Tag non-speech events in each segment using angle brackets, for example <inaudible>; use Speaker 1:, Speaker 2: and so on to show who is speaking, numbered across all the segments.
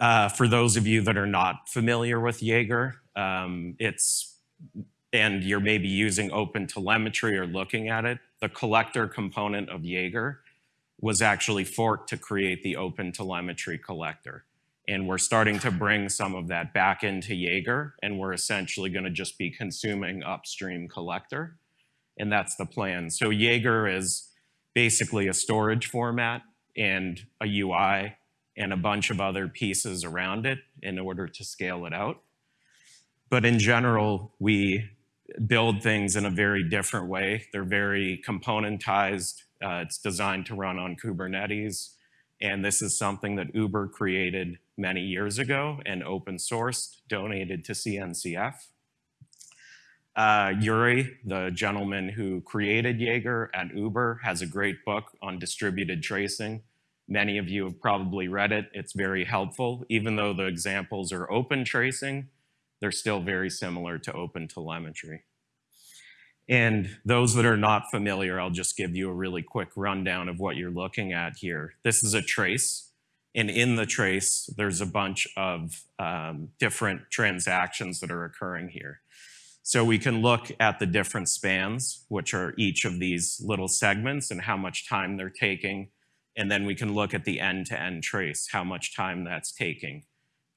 Speaker 1: Uh, for those of you that are not familiar with Jaeger, um, it's, and you're maybe using open telemetry or looking at it, the collector component of Jaeger was actually forked to create the open telemetry collector. And we're starting to bring some of that back into Jaeger, and we're essentially gonna just be consuming upstream collector, and that's the plan. So Jaeger is basically a storage format and a UI and a bunch of other pieces around it in order to scale it out. But in general, we build things in a very different way. They're very componentized. Uh, it's designed to run on Kubernetes. And this is something that Uber created many years ago and open sourced, donated to CNCF. Uh, Yuri, the gentleman who created Jaeger at Uber, has a great book on distributed tracing. Many of you have probably read it. It's very helpful. Even though the examples are open tracing, they're still very similar to open telemetry. And those that are not familiar, I'll just give you a really quick rundown of what you're looking at here. This is a trace. And in the trace, there's a bunch of um, different transactions that are occurring here. So we can look at the different spans, which are each of these little segments and how much time they're taking. And then we can look at the end-to-end -end trace, how much time that's taking.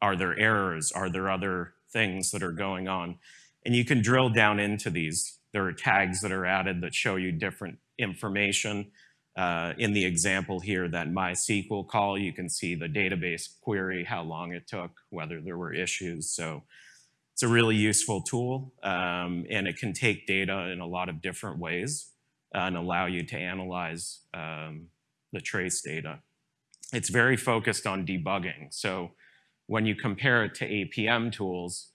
Speaker 1: Are there errors? Are there other things that are going on? And you can drill down into these. There are tags that are added that show you different information. Uh, in the example here, that MySQL call, you can see the database query, how long it took, whether there were issues. So it's a really useful tool, um, and it can take data in a lot of different ways and allow you to analyze um, the trace data. It's very focused on debugging. So when you compare it to APM tools,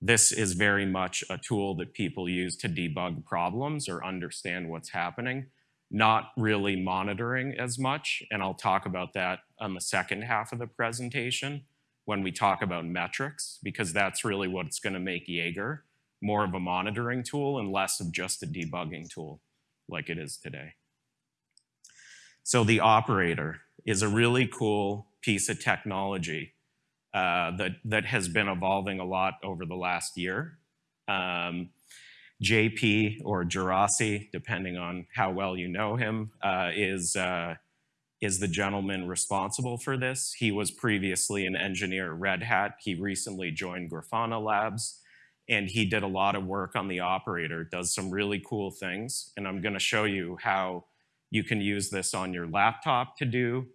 Speaker 1: this is very much a tool that people use to debug problems or understand what's happening, not really monitoring as much. And I'll talk about that on the second half of the presentation when we talk about metrics, because that's really what's gonna make Jaeger more of a monitoring tool and less of just a debugging tool like it is today. So the operator is a really cool piece of technology uh, that, that has been evolving a lot over the last year. Um, JP or Juraci, depending on how well you know him, uh, is uh, is the gentleman responsible for this. He was previously an engineer at Red Hat. He recently joined Grafana Labs and he did a lot of work on the operator, does some really cool things. And I'm gonna show you how you can use this on your laptop to do,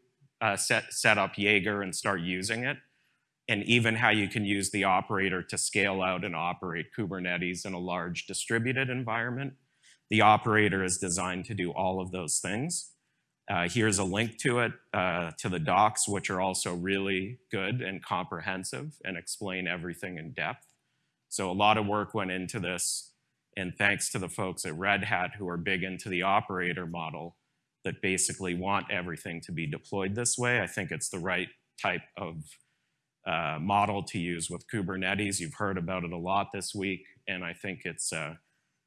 Speaker 1: uh, set, set up Jaeger and start using it. And even how you can use the operator to scale out and operate Kubernetes in a large distributed environment. The operator is designed to do all of those things. Uh, here's a link to it, uh, to the docs, which are also really good and comprehensive and explain everything in depth. So a lot of work went into this, and thanks to the folks at Red Hat who are big into the operator model that basically want everything to be deployed this way. I think it's the right type of uh, model to use with Kubernetes. You've heard about it a lot this week, and I think it's uh,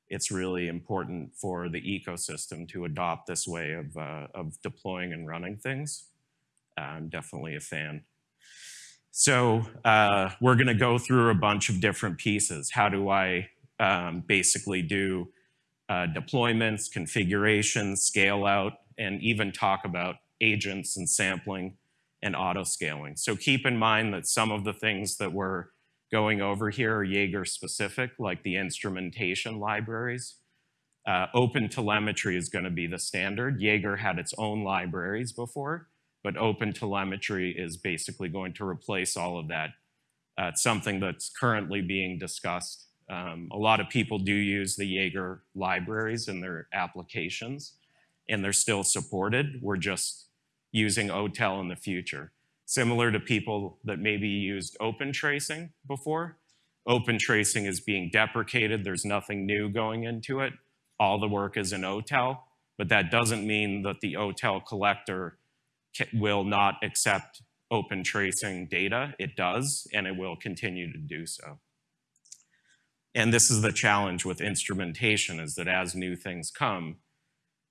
Speaker 1: it's really important for the ecosystem to adopt this way of, uh, of deploying and running things. I'm definitely a fan. So uh, we're gonna go through a bunch of different pieces. How do I um, basically do uh, deployments, configuration, scale out, and even talk about agents and sampling and auto scaling. So keep in mind that some of the things that we're going over here are Jaeger specific, like the instrumentation libraries. Uh, open telemetry is going to be the standard. Jaeger had its own libraries before, but open telemetry is basically going to replace all of that. Uh, it's something that's currently being discussed. Um, a lot of people do use the Jaeger libraries in their applications, and they're still supported. We're just using OTel in the future. Similar to people that maybe used open tracing before. Open tracing is being deprecated. There's nothing new going into it. All the work is in OTel, but that doesn't mean that the OTel collector will not accept open tracing data. It does, and it will continue to do so. And this is the challenge with instrumentation is that as new things come,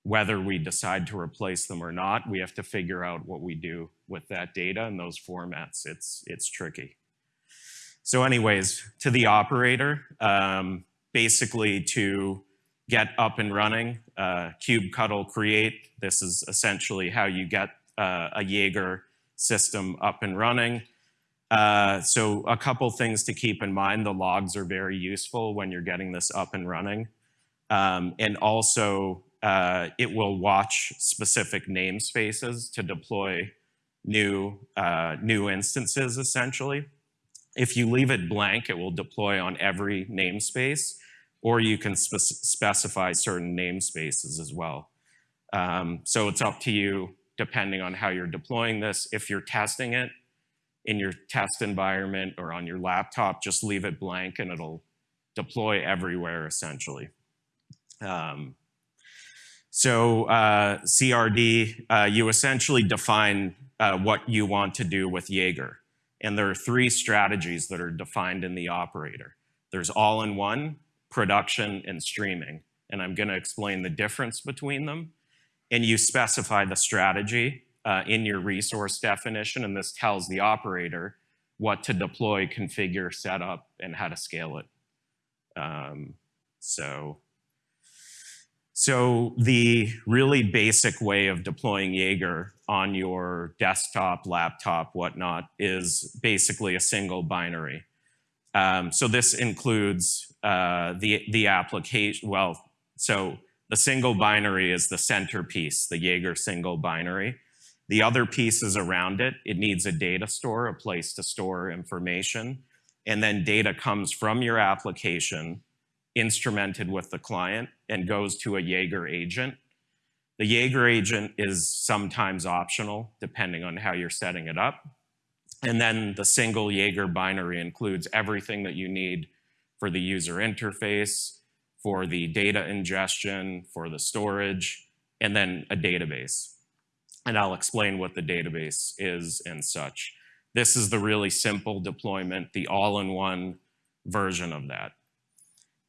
Speaker 1: whether we decide to replace them or not, we have to figure out what we do with that data and those formats. It's, it's tricky. So anyways, to the operator, um, basically to get up and running, uh, kubectl create. This is essentially how you get uh, a Jaeger system up and running. Uh, so a couple things to keep in mind. The logs are very useful when you're getting this up and running. Um, and also, uh, it will watch specific namespaces to deploy new, uh, new instances, essentially. If you leave it blank, it will deploy on every namespace, or you can spe specify certain namespaces as well. Um, so it's up to you, depending on how you're deploying this. If you're testing it, in your test environment or on your laptop, just leave it blank and it'll deploy everywhere essentially. Um, so uh, CRD, uh, you essentially define uh, what you want to do with Jaeger. And there are three strategies that are defined in the operator. There's all-in-one, production, and streaming. And I'm gonna explain the difference between them. And you specify the strategy uh, in your resource definition, and this tells the operator what to deploy, configure, set up, and how to scale it. Um, so, so the really basic way of deploying Jaeger on your desktop, laptop, whatnot, is basically a single binary. Um, so this includes uh, the, the application, well, so the single binary is the centerpiece, the Jaeger single binary. The other pieces around it, it needs a data store, a place to store information, and then data comes from your application, instrumented with the client, and goes to a Jaeger agent. The Jaeger agent is sometimes optional, depending on how you're setting it up. And then the single Jaeger binary includes everything that you need for the user interface, for the data ingestion, for the storage, and then a database and I'll explain what the database is and such. This is the really simple deployment, the all-in-one version of that.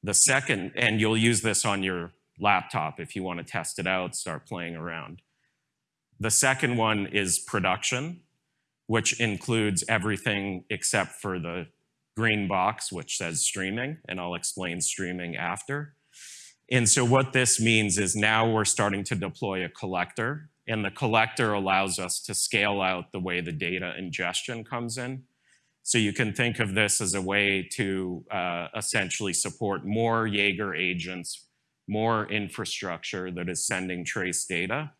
Speaker 1: The second, and you'll use this on your laptop if you want to test it out, start playing around. The second one is production, which includes everything except for the green box, which says streaming, and I'll explain streaming after. And so what this means is now we're starting to deploy a collector and the collector allows us to scale out the way the data ingestion comes in. So you can think of this as a way to uh, essentially support more Jaeger agents, more infrastructure that is sending trace data.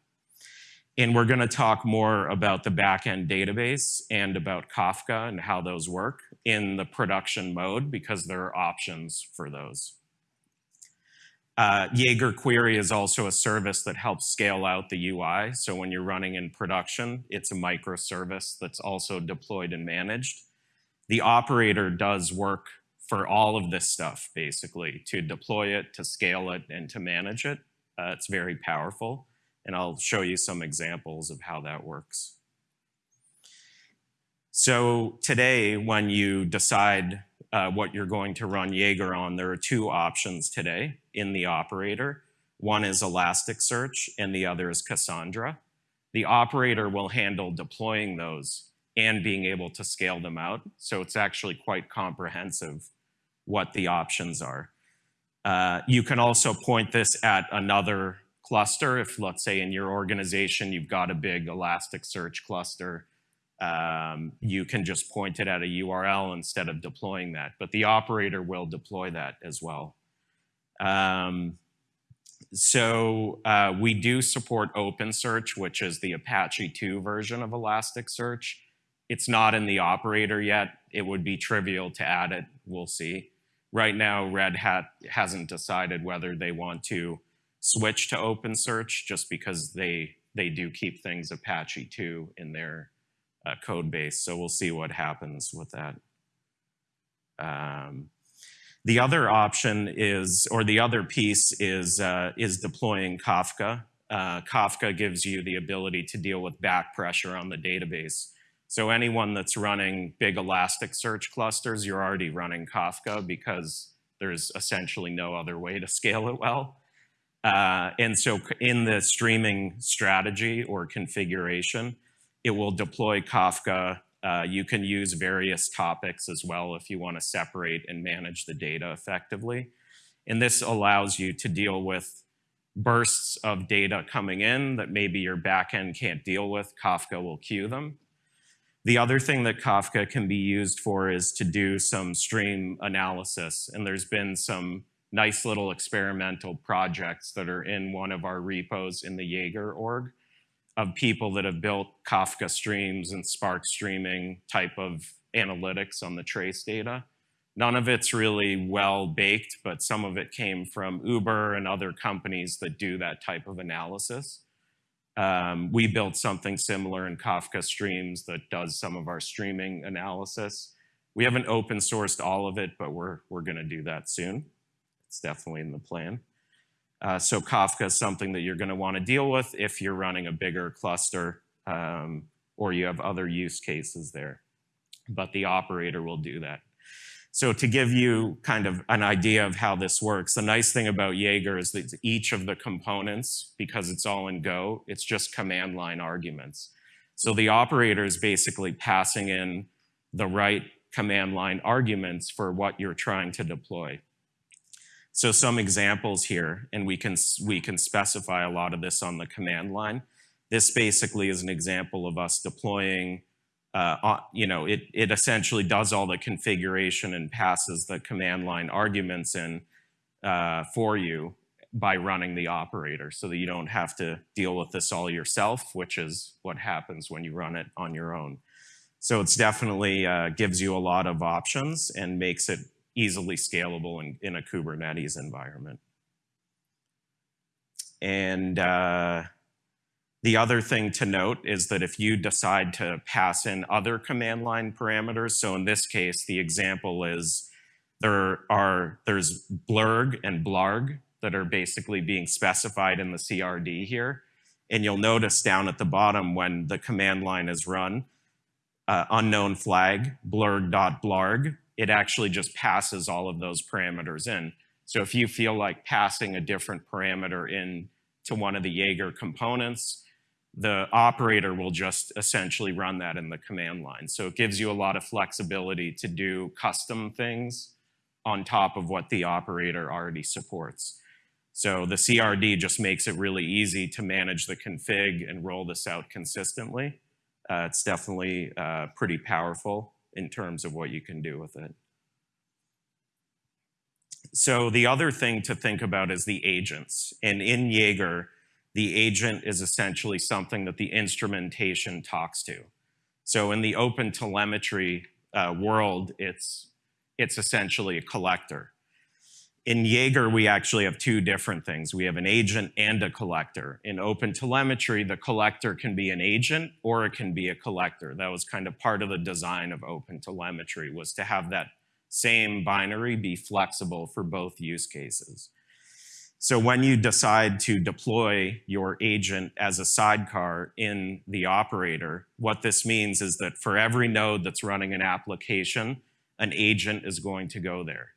Speaker 1: And we're going to talk more about the backend database and about Kafka and how those work in the production mode because there are options for those. Uh, Jaeger Query is also a service that helps scale out the UI. So when you're running in production, it's a microservice that's also deployed and managed. The operator does work for all of this stuff, basically, to deploy it, to scale it, and to manage it. Uh, it's very powerful. And I'll show you some examples of how that works. So today, when you decide uh, what you're going to run Jaeger on, there are two options today in the operator. One is Elasticsearch and the other is Cassandra. The operator will handle deploying those and being able to scale them out. So it's actually quite comprehensive what the options are. Uh, you can also point this at another cluster. If let's say in your organization, you've got a big Elasticsearch cluster, um, you can just point it at a URL instead of deploying that. But the operator will deploy that as well. Um, so uh, we do support OpenSearch, which is the Apache 2 version of Elasticsearch. It's not in the operator yet. It would be trivial to add it. We'll see. Right now, Red Hat hasn't decided whether they want to switch to OpenSearch just because they, they do keep things Apache 2 in their uh, code base. So we'll see what happens with that. Um, the other option is, or the other piece is, uh, is deploying Kafka. Uh, Kafka gives you the ability to deal with back pressure on the database. So anyone that's running big Elasticsearch clusters, you're already running Kafka because there's essentially no other way to scale it well. Uh, and so in the streaming strategy or configuration, it will deploy Kafka. Uh, you can use various topics as well if you want to separate and manage the data effectively. And this allows you to deal with bursts of data coming in that maybe your backend can't deal with. Kafka will queue them. The other thing that Kafka can be used for is to do some stream analysis. And there's been some nice little experimental projects that are in one of our repos in the Jaeger org of people that have built Kafka streams and Spark streaming type of analytics on the trace data. None of it's really well baked, but some of it came from Uber and other companies that do that type of analysis. Um, we built something similar in Kafka Streams that does some of our streaming analysis. We haven't open sourced all of it, but we're, we're gonna do that soon. It's definitely in the plan. Uh, so Kafka is something that you're going to want to deal with if you're running a bigger cluster um, or you have other use cases there. But the operator will do that. So to give you kind of an idea of how this works, the nice thing about Jaeger is that each of the components, because it's all in Go, it's just command line arguments. So the operator is basically passing in the right command line arguments for what you're trying to deploy. So some examples here, and we can, we can specify a lot of this on the command line. This basically is an example of us deploying, uh, you know, it, it essentially does all the configuration and passes the command line arguments in uh, for you by running the operator so that you don't have to deal with this all yourself, which is what happens when you run it on your own. So it's definitely uh, gives you a lot of options and makes it easily scalable in, in a Kubernetes environment. And uh, the other thing to note is that if you decide to pass in other command line parameters, so in this case, the example is there are, there's blurg and blarg that are basically being specified in the CRD here. And you'll notice down at the bottom when the command line is run, uh, unknown flag, blurg.blarg, it actually just passes all of those parameters in. So if you feel like passing a different parameter in to one of the Jaeger components, the operator will just essentially run that in the command line. So it gives you a lot of flexibility to do custom things on top of what the operator already supports. So the CRD just makes it really easy to manage the config and roll this out consistently. Uh, it's definitely uh, pretty powerful in terms of what you can do with it. So the other thing to think about is the agents. And in Jaeger, the agent is essentially something that the instrumentation talks to. So in the open telemetry uh, world, it's, it's essentially a collector. In Jaeger, we actually have two different things. We have an agent and a collector. In open telemetry, the collector can be an agent or it can be a collector. That was kind of part of the design of open telemetry was to have that same binary be flexible for both use cases. So when you decide to deploy your agent as a sidecar in the operator, what this means is that for every node that's running an application, an agent is going to go there.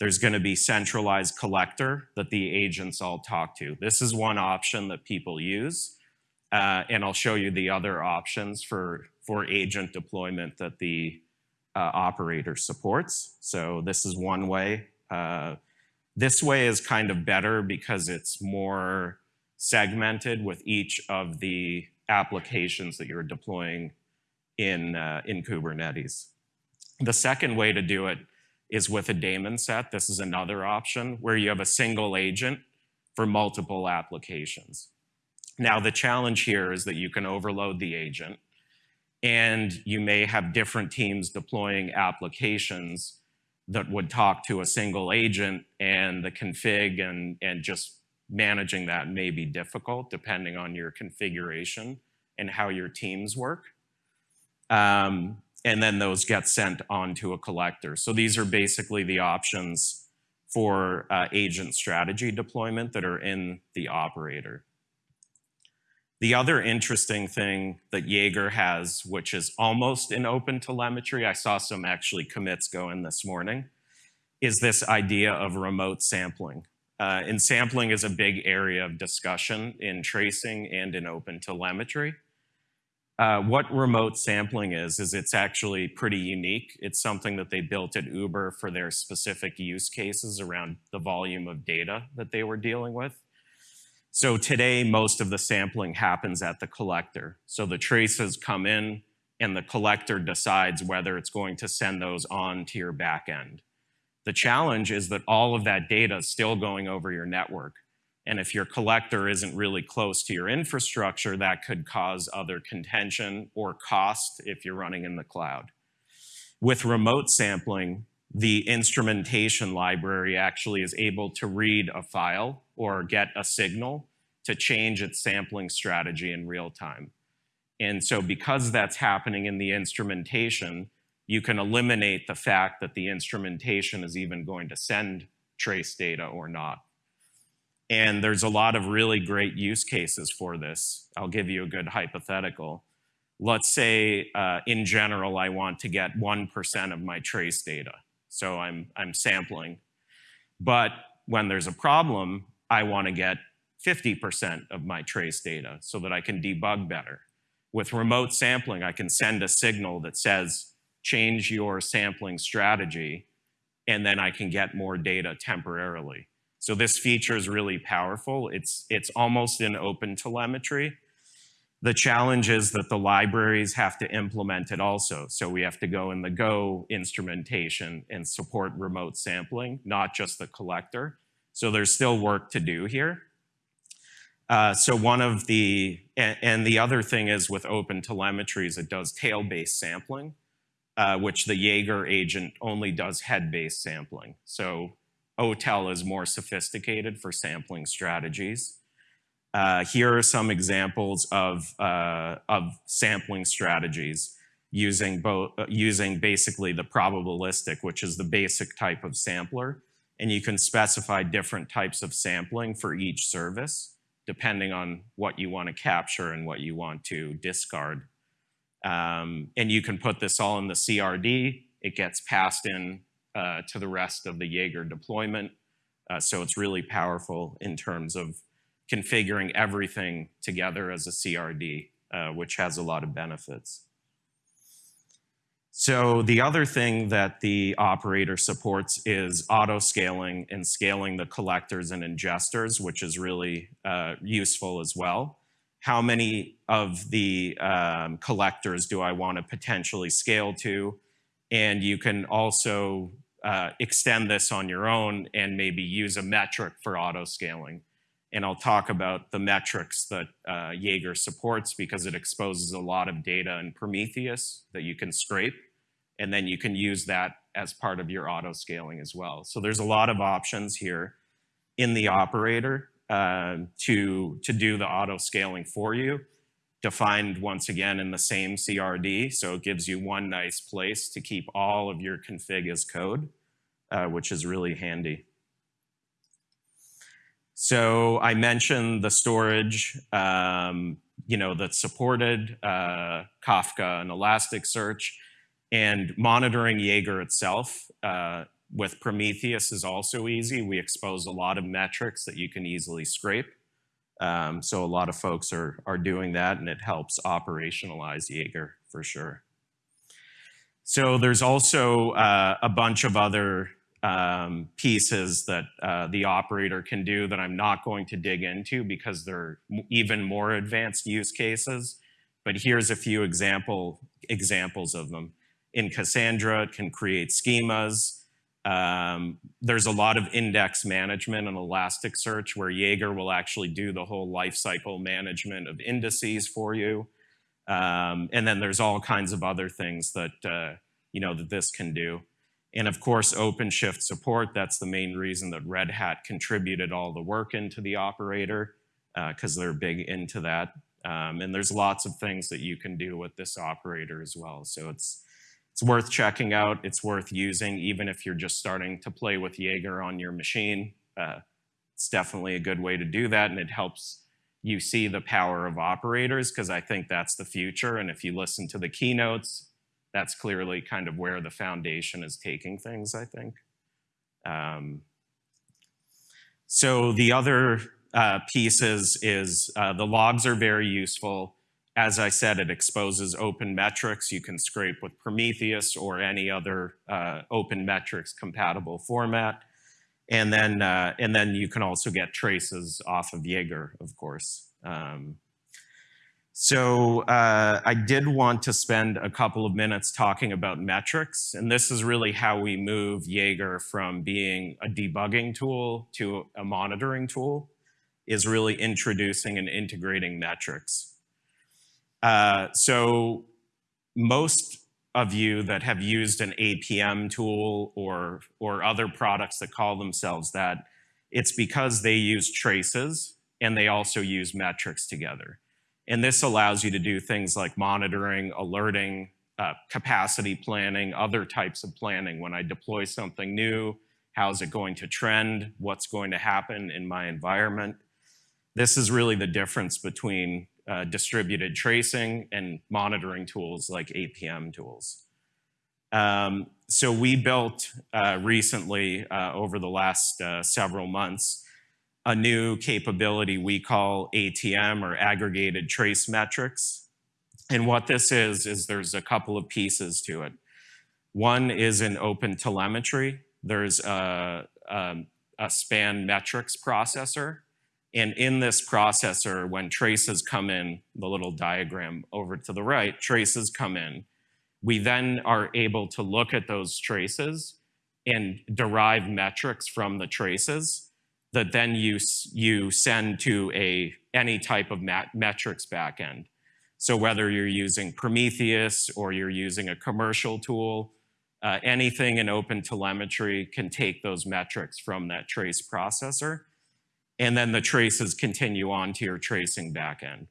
Speaker 1: There's going to be centralized collector that the agents all talk to. This is one option that people use. Uh, and I'll show you the other options for, for agent deployment that the uh, operator supports. So this is one way. Uh, this way is kind of better because it's more segmented with each of the applications that you're deploying in, uh, in Kubernetes. The second way to do it is with a daemon set. This is another option where you have a single agent for multiple applications. Now, the challenge here is that you can overload the agent and you may have different teams deploying applications that would talk to a single agent and the config and, and just managing that may be difficult depending on your configuration and how your teams work. Um, and then those get sent on to a collector. So these are basically the options for uh, agent strategy deployment that are in the operator. The other interesting thing that Jaeger has, which is almost in open telemetry, I saw some actually commits go in this morning, is this idea of remote sampling. Uh, and sampling is a big area of discussion in tracing and in open telemetry. Uh, what remote sampling is, is it's actually pretty unique. It's something that they built at Uber for their specific use cases around the volume of data that they were dealing with. So today, most of the sampling happens at the collector. So the traces come in and the collector decides whether it's going to send those on to your backend. The challenge is that all of that data is still going over your network. And if your collector isn't really close to your infrastructure, that could cause other contention or cost if you're running in the cloud. With remote sampling, the instrumentation library actually is able to read a file or get a signal to change its sampling strategy in real time. And so because that's happening in the instrumentation, you can eliminate the fact that the instrumentation is even going to send trace data or not. And there's a lot of really great use cases for this. I'll give you a good hypothetical. Let's say, uh, in general, I want to get 1% of my trace data. So I'm, I'm sampling. But when there's a problem, I want to get 50% of my trace data so that I can debug better. With remote sampling, I can send a signal that says, change your sampling strategy, and then I can get more data temporarily. So this feature is really powerful. It's, it's almost in open telemetry. The challenge is that the libraries have to implement it also. So we have to go in the Go instrumentation and support remote sampling, not just the collector. So there's still work to do here. Uh, so one of the, and, and, the other thing is with open telemetry is it does tail-based sampling, uh, which the Jaeger agent only does head-based sampling. So OTel is more sophisticated for sampling strategies. Uh, here are some examples of, uh, of sampling strategies using, both, uh, using basically the probabilistic, which is the basic type of sampler. And you can specify different types of sampling for each service, depending on what you want to capture and what you want to discard. Um, and you can put this all in the CRD. It gets passed in uh, to the rest of the Jaeger deployment. Uh, so it's really powerful in terms of configuring everything together as a CRD, uh, which has a lot of benefits. So the other thing that the operator supports is auto scaling and scaling the collectors and ingesters, which is really uh, useful as well. How many of the um, collectors do I want to potentially scale to? And you can also uh, extend this on your own and maybe use a metric for auto scaling. And I'll talk about the metrics that uh, Jaeger supports because it exposes a lot of data in Prometheus that you can scrape. And then you can use that as part of your auto scaling as well. So there's a lot of options here in the operator uh, to, to do the auto scaling for you defined once again in the same CRD. So it gives you one nice place to keep all of your config as code, uh, which is really handy. So I mentioned the storage, um, you know, that's supported, uh, Kafka and Elasticsearch, and monitoring Jaeger itself uh, with Prometheus is also easy. We expose a lot of metrics that you can easily scrape. Um, so a lot of folks are, are doing that and it helps operationalize Jaeger for sure. So there's also uh, a bunch of other um, pieces that uh, the operator can do that I'm not going to dig into because they're even more advanced use cases. But here's a few example, examples of them. In Cassandra, it can create schemas. Um, there's a lot of index management and Elasticsearch where Jaeger will actually do the whole lifecycle management of indices for you. Um, and then there's all kinds of other things that, uh, you know, that this can do. And of course, OpenShift support, that's the main reason that Red Hat contributed all the work into the operator because uh, they're big into that. Um, and there's lots of things that you can do with this operator as well. So it's, it's worth checking out. It's worth using, even if you're just starting to play with Jaeger on your machine. Uh, it's definitely a good way to do that, and it helps you see the power of operators, because I think that's the future. And if you listen to the keynotes, that's clearly kind of where the foundation is taking things, I think. Um, So the other uh, piece is, is uh, the logs are very useful. As I said, it exposes open metrics. You can scrape with Prometheus or any other uh, open metrics compatible format. And then, uh, and then you can also get traces off of Jaeger, of course. Um, so uh, I did want to spend a couple of minutes talking about metrics, and this is really how we move Jaeger from being a debugging tool to a monitoring tool, is really introducing and integrating metrics. Uh, so most of you that have used an APM tool or, or other products that call themselves that, it's because they use traces and they also use metrics together. And this allows you to do things like monitoring, alerting, uh, capacity planning, other types of planning. When I deploy something new, how's it going to trend? What's going to happen in my environment? This is really the difference between uh, distributed tracing and monitoring tools like APM tools. Um, so we built uh, recently, uh, over the last uh, several months, a new capability we call ATM or aggregated trace metrics. And what this is, is there's a couple of pieces to it. One is an open telemetry. There's a, a, a span metrics processor. And in this processor, when traces come in, the little diagram over to the right, traces come in. We then are able to look at those traces and derive metrics from the traces that then you, you send to a, any type of mat metrics backend. So whether you're using Prometheus or you're using a commercial tool, uh, anything in open telemetry can take those metrics from that trace processor. And then the traces continue on to your tracing backend.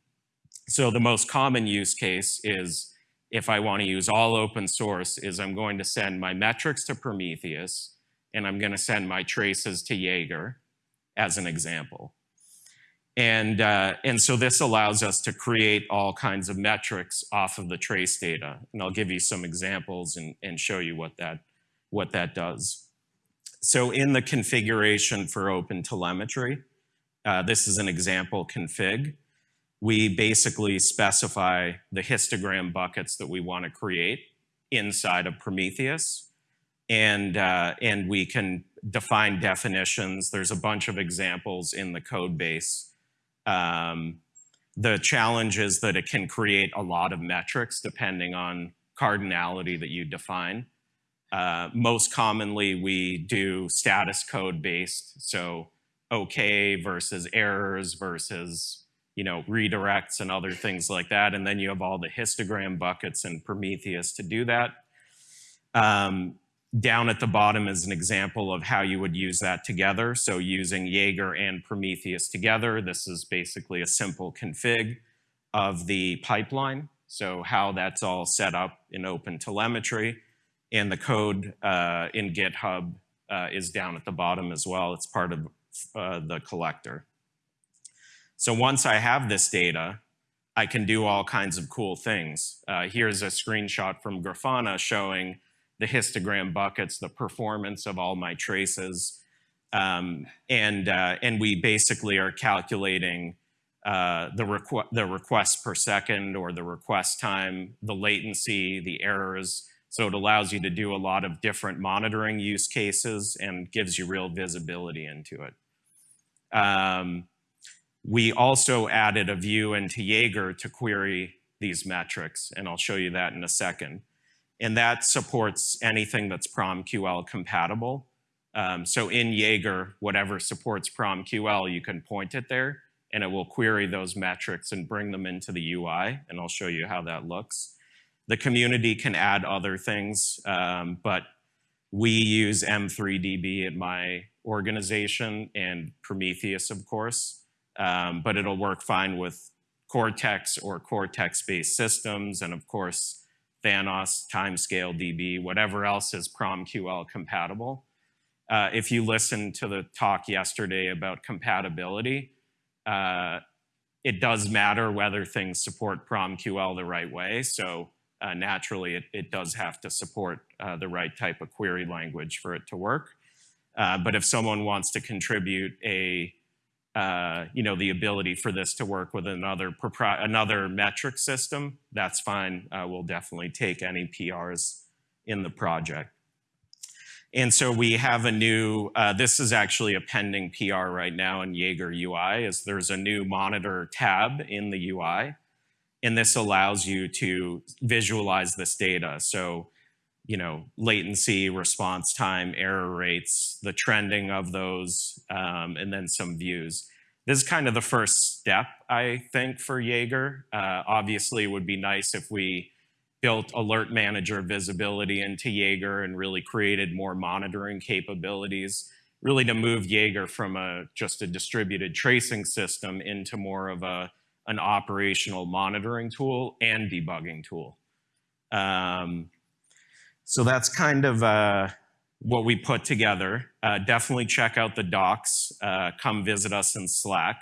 Speaker 1: So the most common use case is if I want to use all open source is I'm going to send my metrics to Prometheus and I'm going to send my traces to Jaeger as an example. And, uh, and so this allows us to create all kinds of metrics off of the trace data. And I'll give you some examples and, and show you what that, what that does. So in the configuration for open telemetry, uh, this is an example config. We basically specify the histogram buckets that we want to create inside of Prometheus. And, uh, and we can define definitions. There's a bunch of examples in the code base. Um, the challenge is that it can create a lot of metrics depending on cardinality that you define. Uh, most commonly, we do status code based, so OK versus errors versus you know redirects and other things like that. And then you have all the histogram buckets and Prometheus to do that. Um, down at the bottom is an example of how you would use that together. So using Jaeger and Prometheus together, this is basically a simple config of the pipeline. So how that's all set up in open telemetry. And the code uh, in GitHub uh, is down at the bottom as well. It's part of uh, the collector. So once I have this data, I can do all kinds of cool things. Uh, here's a screenshot from Grafana showing the histogram buckets, the performance of all my traces. Um, and, uh, and we basically are calculating uh, the, requ the request per second or the request time, the latency, the errors. So it allows you to do a lot of different monitoring use cases and gives you real visibility into it. Um, we also added a view into Jaeger to query these metrics, and I'll show you that in a second and that supports anything that's PromQL compatible. Um, so in Jaeger, whatever supports PromQL, you can point it there, and it will query those metrics and bring them into the UI, and I'll show you how that looks. The community can add other things, um, but we use M3DB at my organization and Prometheus, of course, um, but it'll work fine with Cortex or Cortex-based systems, and of course, Thanos, Timescale DB, whatever else is PromQL compatible. Uh, if you listened to the talk yesterday about compatibility, uh, it does matter whether things support PromQL the right way. So uh, naturally, it, it, does have to support uh, the right type of query language for it to work. Uh, but if someone wants to contribute a, uh, you know, the ability for this to work with another another metric system, that's fine. Uh, we'll definitely take any PRs in the project. And so we have a new, uh, this is actually a pending PR right now in Jaeger UI, is there's a new monitor tab in the UI. And this allows you to visualize this data. So you know, latency, response time, error rates, the trending of those, um, and then some views. This is kind of the first step, I think, for Jaeger. Uh, obviously, it would be nice if we built alert manager visibility into Jaeger and really created more monitoring capabilities, really to move Jaeger from a just a distributed tracing system into more of a an operational monitoring tool and debugging tool. Um, so that's kind of uh, what we put together. Uh, definitely check out the docs. Uh, come visit us in Slack.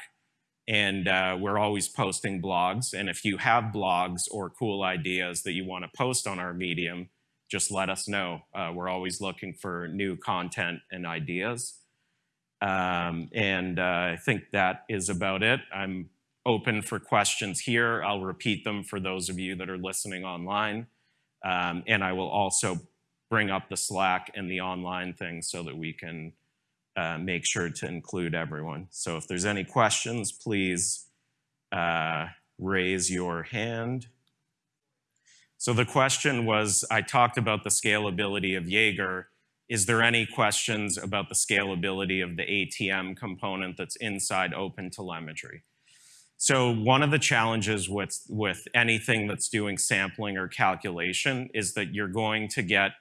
Speaker 1: And uh, we're always posting blogs. And if you have blogs or cool ideas that you want to post on our Medium, just let us know. Uh, we're always looking for new content and ideas. Um, and uh, I think that is about it. I'm open for questions here. I'll repeat them for those of you that are listening online. Um, and I will also bring up the Slack and the online thing so that we can uh, make sure to include everyone. So if there's any questions, please uh, raise your hand. So the question was, I talked about the scalability of Jaeger. Is there any questions about the scalability of the ATM component that's inside OpenTelemetry? So one of the challenges with, with anything that's doing sampling or calculation is that you're going to get,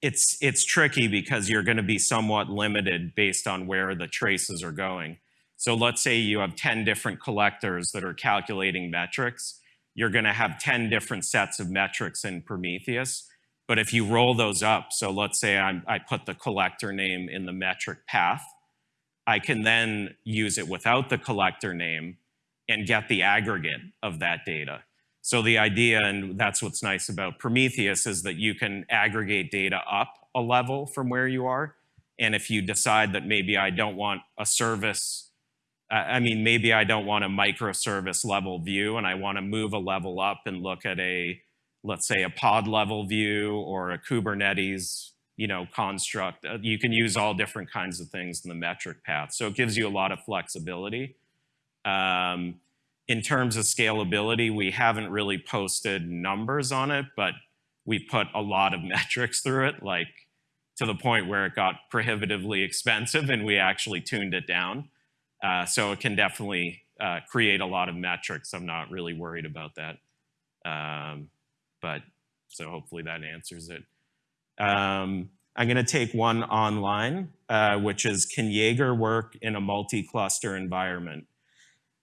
Speaker 1: it's, it's tricky because you're going to be somewhat limited based on where the traces are going. So let's say you have 10 different collectors that are calculating metrics. You're going to have 10 different sets of metrics in Prometheus. But if you roll those up, so let's say I'm, I put the collector name in the metric path, I can then use it without the collector name and get the aggregate of that data. So the idea, and that's what's nice about Prometheus, is that you can aggregate data up a level from where you are. And if you decide that maybe I don't want a service, I mean, maybe I don't want a microservice level view and I want to move a level up and look at a, let's say a pod level view or a Kubernetes you know, construct. Uh, you can use all different kinds of things in the metric path. So it gives you a lot of flexibility. Um, in terms of scalability, we haven't really posted numbers on it, but we put a lot of <laughs> metrics through it, like to the point where it got prohibitively expensive and we actually tuned it down. Uh, so it can definitely uh, create a lot of metrics. I'm not really worried about that. Um, but so hopefully that answers it. Um, I'm going to take one online, uh, which is, can Jaeger work in a multi-cluster environment?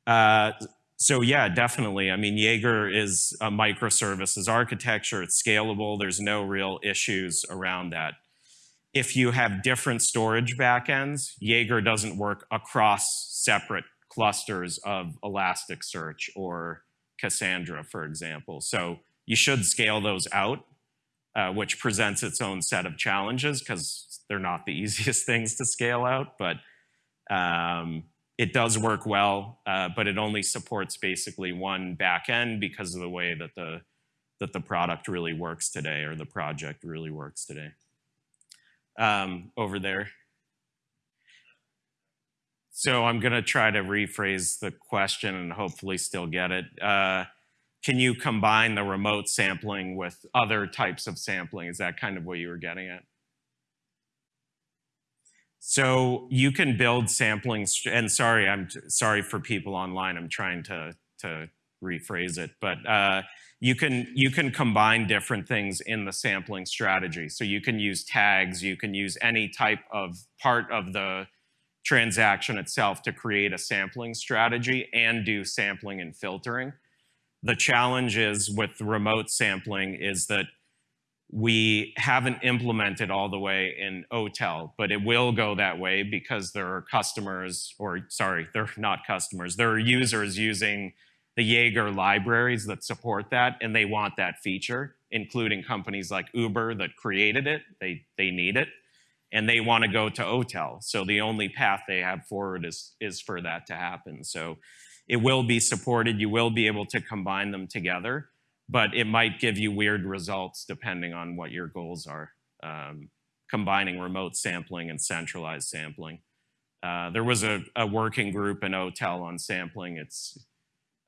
Speaker 1: Uh, so yeah, definitely. I mean, Jaeger is a microservices architecture. It's scalable. There's no real issues around that. If you have different storage backends, Jaeger doesn't work across separate clusters of Elasticsearch or Cassandra, for example. So you should scale those out uh, which presents its own set of challenges because they're not the <laughs> easiest things to scale out, but um, it does work well, uh, but it only supports basically one backend because of the way that the that the product really works today or the project really works today. Um, over there. So I'm going to try to rephrase the question and hopefully still get it. Uh, can you combine the remote sampling with other types of sampling? Is that kind of what you were getting at? So you can build sampling, and sorry, I'm sorry for people online. I'm trying to to rephrase it, but uh, you can you can combine different things in the sampling strategy. So you can use tags, you can use any type of part of the transaction itself to create a sampling strategy and do sampling and filtering. The challenge is with remote sampling is that we haven't implemented all the way in OTel, but it will go that way because there are customers, or sorry, they're not customers, there are users using the Jaeger libraries that support that, and they want that feature, including companies like Uber that created it, they, they need it. and they want to go to OTel. So the only path they have forward is, is for that to happen. So it will be supported. You will be able to combine them together, but it might give you weird results depending on what your goals are, um, combining remote sampling and centralized sampling. Uh, there was a, a, working group in OTel on sampling. It's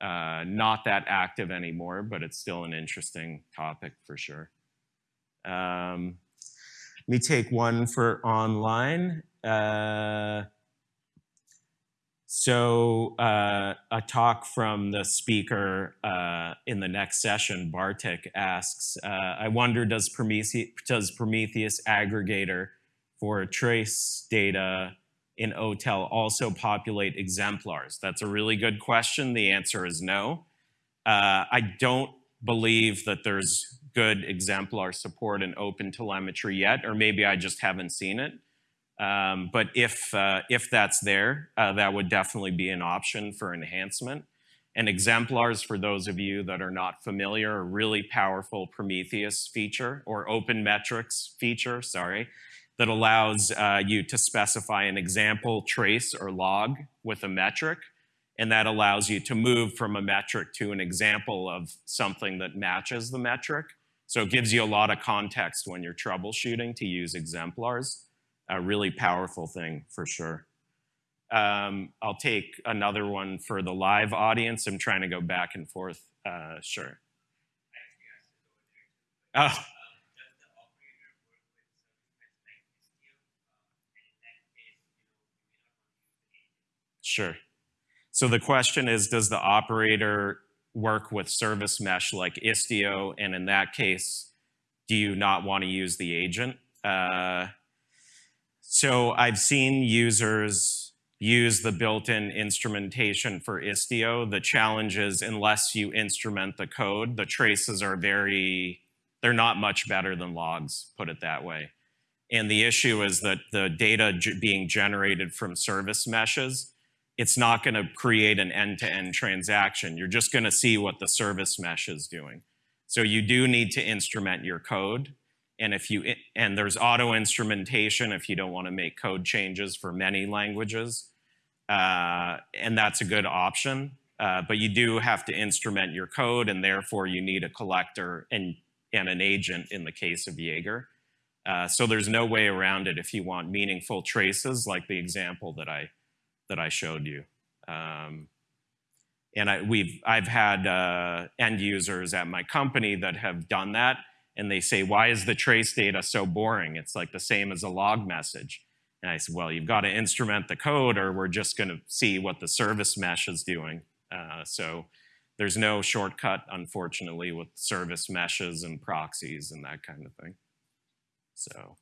Speaker 1: uh, not that active anymore, but it's still an interesting topic for sure. Um, let me take one for online. Uh, so uh, a talk from the speaker uh, in the next session, Bartek, asks, uh, I wonder does Prometheus, does Prometheus aggregator for trace data in OTel also populate exemplars? That's a really good question. The answer is no. Uh, I don't believe that there's good exemplar support in open telemetry yet, or maybe I just haven't seen it. Um, but if, uh, if that's there, uh, that would definitely be an option for enhancement. And exemplars, for those of you that are not familiar, a really powerful Prometheus feature, or open metrics feature, sorry, that allows uh, you to specify an example trace or log with a metric, and that allows you to move from a metric to an example of something that matches the metric. So it gives you a lot of context when you're troubleshooting to use exemplars. A really powerful thing for sure. Um, I'll take another one for the live audience. I'm trying to go back and forth. Uh, sure. Oh. Sure. So the question is, does the operator work with service mesh like Istio? And in that case, do you not want to use the agent? Uh, so I've seen users use the built-in instrumentation for Istio. The challenge is unless you instrument the code, the traces are very, they're not much better than logs, put it that way. And the issue is that the data being generated from service meshes it's not going to create an end-to-end -end transaction. You're just going to see what the service mesh is doing. So you do need to instrument your code. And if you and there's auto instrumentation if you don't want to make code changes for many languages, uh, and that's a good option. Uh, but you do have to instrument your code, and therefore you need a collector and and an agent in the case of Jaeger. Uh, so there's no way around it if you want meaningful traces, like the example that I that I showed you. Um, and I, we've, I've had uh, end users at my company that have done that, and they say, why is the trace data so boring? It's like the same as a log message. And I said, well, you've got to instrument the code or we're just going to see what the service mesh is doing. Uh, so there's no shortcut, unfortunately, with service meshes and proxies and that kind of thing. So,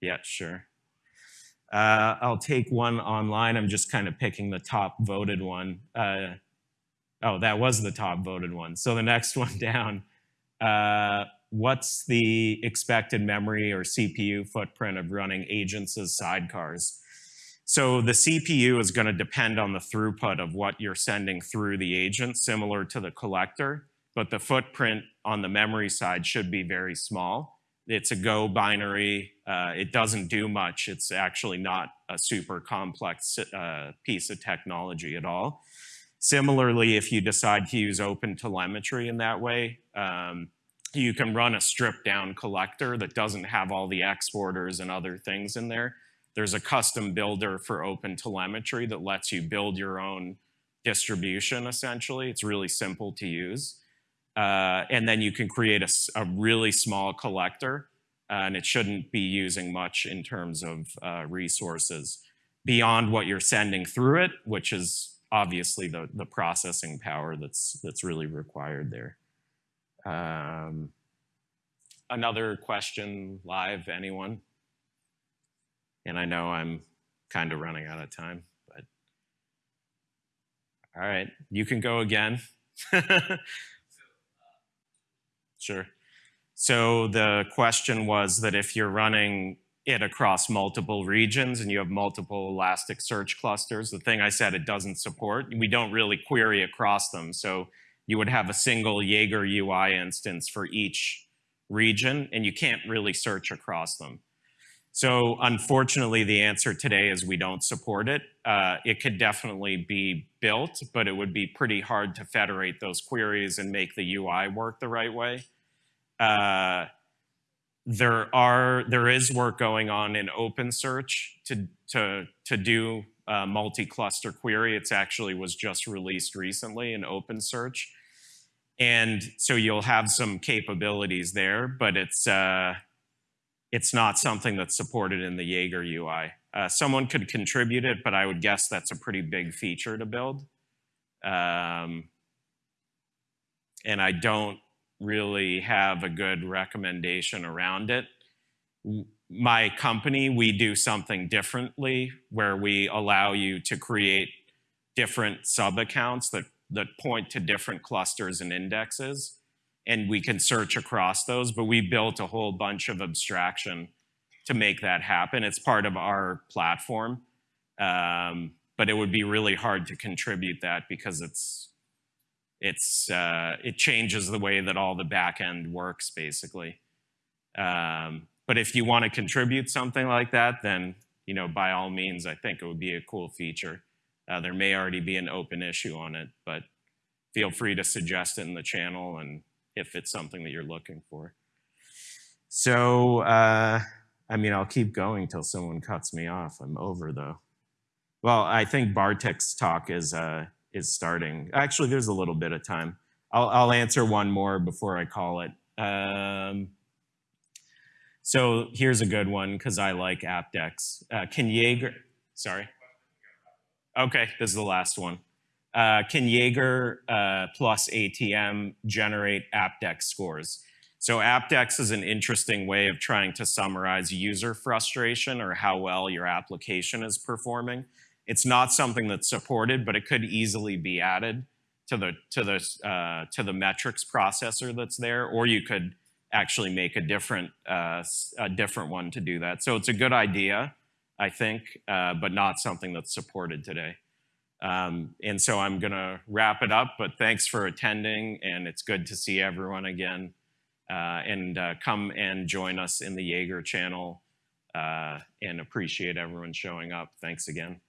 Speaker 1: yeah, sure. Uh, I'll take one online. I'm just kind of picking the top voted one. Uh, oh, that was the top voted one. So the next <laughs> one down, what's the expected memory or CPU footprint of running agents as sidecars? So the CPU is going to depend on the throughput of what you're sending through the agent, similar to the collector, but the footprint on the memory side should be very small. It's a Go binary. Uh, it doesn't do much. It's actually not a super complex uh, piece of technology at all. Similarly, if you decide to use open telemetry in that way, um, you can run a stripped down collector that doesn't have all the exporters and other things in there. There's a custom builder for open telemetry that lets you build your own distribution essentially. It's really simple to use. Uh, and then you can create a, a really small collector uh, and it shouldn't be using much in terms of uh, resources beyond what you're sending through it, which is obviously the, the processing power that's, that's really required there. Um, another question live, anyone? And I know I'm kind of running out of time, but all right, you can go again. <laughs> Sure. So the question was that if you're running it across multiple regions and you have multiple Elasticsearch clusters, the thing I said it doesn't support, we don't really query across them. So you would have a single Jaeger UI instance for each region and you can't really search across them. So unfortunately, the answer today is we don't support it. Uh, it could definitely be built, but it would be pretty hard to federate those queries and make the UI work the right way. Uh, there are there is work going on in OpenSearch to to to do multi-cluster query. It's actually was just released recently in OpenSearch, and so you'll have some capabilities there, but it's uh, it's not something that's supported in the Jaeger UI. Uh, someone could contribute it, but I would guess that's a pretty big feature to build. Um, and I don't really have a good recommendation around it. My company, we do something differently where we allow you to create different sub-accounts that, that point to different clusters and indexes. And we can search across those, but we built a whole bunch of abstraction to make that happen. It's part of our platform. Um, but it would be really hard to contribute that because it's it's uh, it changes the way that all the back end works basically. Um, but if you want to contribute something like that, then you know by all means, I think it would be a cool feature. Uh, there may already be an open issue on it, but feel free to suggest it in the channel and if it's something that you're looking for. So, uh, I mean, I'll keep going till someone cuts me off. I'm over though. Well, I think Bartek's talk is uh, is starting. Actually, there's a little bit of time. I'll, I'll answer one more before I call it. Um, so here's a good one because I like Apdex. Uh, can Jaeger, sorry. Okay, this is the last one. Uh, can Jaeger uh, plus ATM generate Apdex scores? So Apdex is an interesting way of trying to summarize user frustration or how well your application is performing. It's not something that's supported, but it could easily be added to the to the uh, to the metrics processor that's there, or you could actually make a different uh, a different one to do that. So it's a good idea, I think, uh, but not something that's supported today. Um, and so I'm going to wrap it up, but thanks for attending, and it's good to see everyone again. Uh, and uh, come and join us in the Jaeger channel uh, and appreciate everyone showing up. Thanks again.